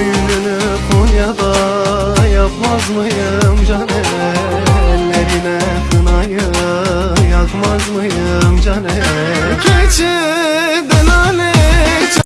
Düğününü Konya'da yapmaz mıyım can ellerine kınayı yakmaz mıyım can el